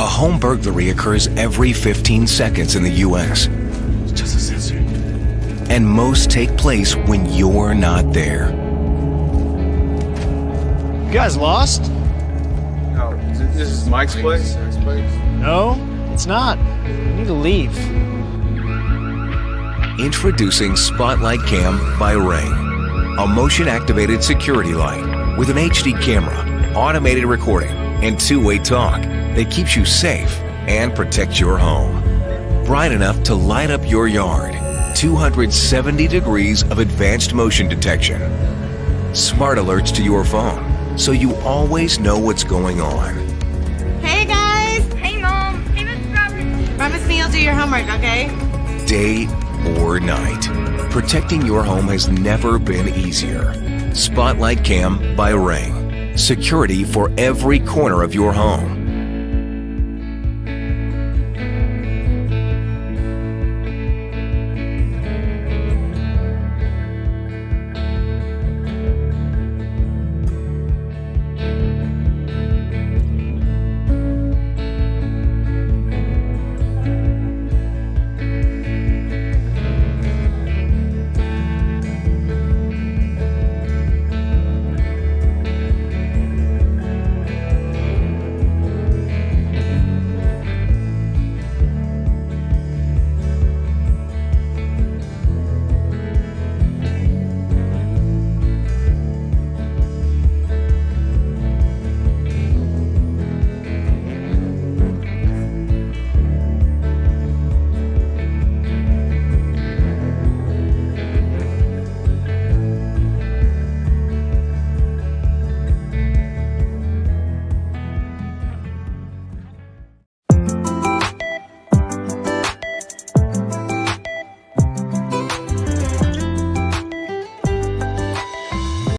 A home burglary occurs every 15 seconds in the U.S. Just a sensor. and most take place when you're not there. You guys lost? No, this is Mike's place. No, it's not. We need to leave. Introducing Spotlight Cam by Ring, a motion activated security light with an HD camera, automated recording, and two way talk that keeps you safe and protects your home. Bright enough to light up your yard, 270 degrees of advanced motion detection, smart alerts to your phone so you always know what's going on. Hey guys! Hey, Mom. Hey, Mrs. Roberts. Promise me you'll do your homework, okay? day or night. Protecting your home has never been easier. Spotlight Cam by Ring. Security for every corner of your home.